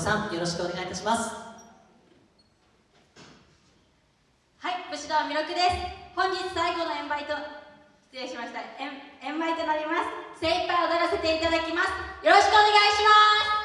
さんよろしくお願いいたします。はい武士道弥勒です。本日最後の演売と失礼しました。演売となります。精一杯踊らせていただきます。よろしくお願いします。